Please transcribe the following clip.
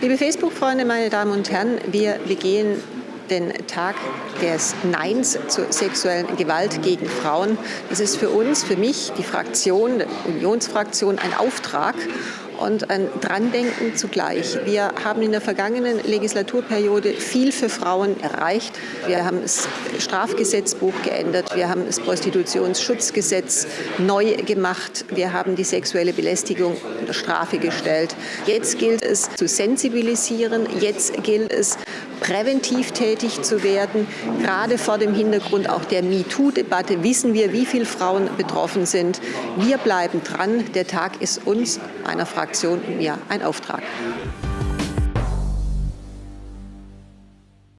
Liebe Facebook-Freunde, meine Damen und Herren, wir begehen den Tag des Neins zur sexuellen Gewalt gegen Frauen. Das ist für uns, für mich, die Fraktion, die Unionsfraktion, ein Auftrag und ein Drandenken zugleich. Wir haben in der vergangenen Legislaturperiode viel für Frauen erreicht. Wir haben das Strafgesetzbuch geändert, wir haben das Prostitutionsschutzgesetz neu gemacht, wir haben die sexuelle Belästigung unter Strafe gestellt. Jetzt gilt es zu sensibilisieren, jetzt gilt es präventiv tätig zu werden. Gerade vor dem Hintergrund auch der MeToo-Debatte wissen wir, wie viele Frauen betroffen sind. Wir bleiben dran. Der Tag ist uns, einer Fraktion mir, ein Auftrag.